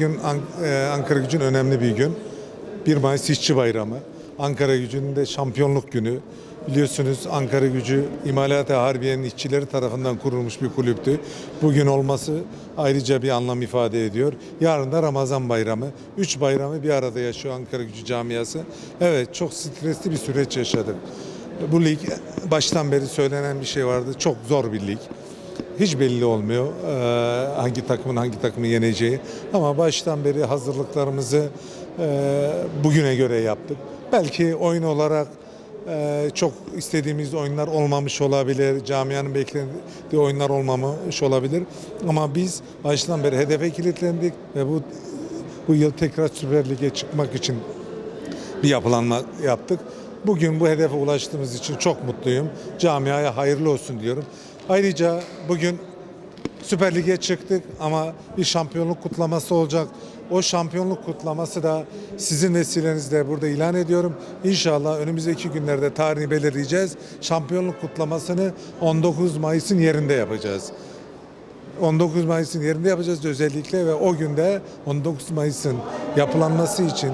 Bugün e, Ankara Gücü'nün önemli bir gün. 1 Mayıs İşçi Bayramı. Ankara Gücü'nün de şampiyonluk günü. Biliyorsunuz Ankara Gücü İmalat-ı Harbiye'nin işçileri tarafından kurulmuş bir kulüptü. Bugün olması ayrıca bir anlam ifade ediyor. Yarın da Ramazan Bayramı. Üç bayramı bir arada yaşıyor Ankara Gücü camiası. Evet çok stresli bir süreç yaşadık. Bu lig baştan beri söylenen bir şey vardı. Çok zor bir lig hiç belli olmuyor eee, hangi takımın hangi takımı yeneceği. Ama baştan beri hazırlıklarımızı eee, bugüne göre yaptık. Belki oyun olarak eee, çok istediğimiz oyunlar olmamış olabilir. Camianın beklediği oyunlar olmamış olabilir. Ama biz baştan beri hedefe kilitlendik ve bu bu yıl tekrar Süper Lig'e çıkmak için bir yapılanma yaptık. Bugün bu hedefe ulaştığımız için çok mutluyum. Camiaya hayırlı olsun diyorum. Ayrıca bugün Süper Lig'e çıktık ama bir şampiyonluk kutlaması olacak. O şampiyonluk kutlaması da sizin vesilenizle burada ilan ediyorum. İnşallah önümüzdeki günlerde tarihini belirleyeceğiz. Şampiyonluk kutlamasını 19 Mayıs'ın yerinde yapacağız. 19 Mayıs'ın yerinde yapacağız özellikle ve o günde 19 Mayıs'ın yapılanması için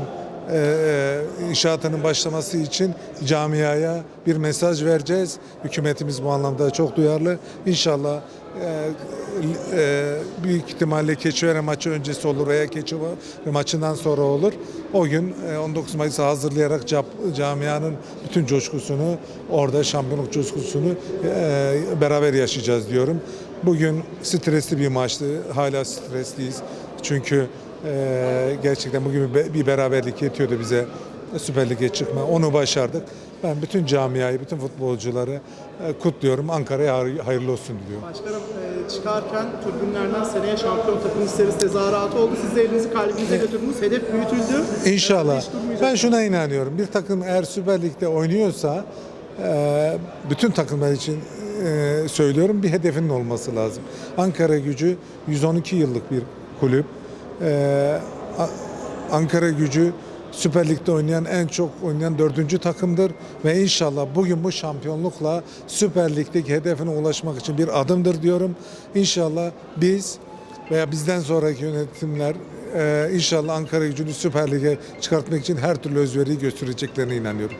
e, e, inşaatının başlaması için camiaya bir mesaj vereceğiz. Hükümetimiz bu anlamda çok duyarlı. İnşallah e, e, büyük ihtimalle Keçiören maçı öncesi olur veya Keçiören maçından sonra olur. O gün e, 19 Mayıs'ı hazırlayarak camianın bütün coşkusunu orada şampiyonluk coşkusunu beraber yaşayacağız diyorum. Bugün stresli bir maçtı. Hala stresliyiz. Çünkü e, gerçekten bugün bir- beraberlik yetiyordu bize Süper Lig'e çıkma. Onu başardık. Ben bütün camiayı, bütün futbolcuları e, kutluyorum. Ankara'ya hayır- hayırlı olsun diliyorum. Başkanım e, çıkarken tribünlerden seneye şampiyon takım isteriz tezahüratı oldu. Siz de elinizi kalbinize götürdünüz. Hedef büyütüldü. İnşallah. Ben şuna inanıyorum. Bir takım eğer Süper Lig'de oynuyorsa e, bütün takımlar için e, söylüyorum bir hedefinin olması lazım. Ankara Gücü 112 yıllık bir kulüp. E, A- Ankara Gücü Süper Lig'de oynayan en çok oynayan dördüncü takımdır ve inşallah bugün bu şampiyonlukla Süper Lig'deki hedefine ulaşmak için bir adımdır diyorum. İnşallah biz veya bizden sonraki yönetimler e, inşallah Ankara gücünü Süper Lig'e çıkartmak için her türlü özveriyi göstereceklerine inanıyorum.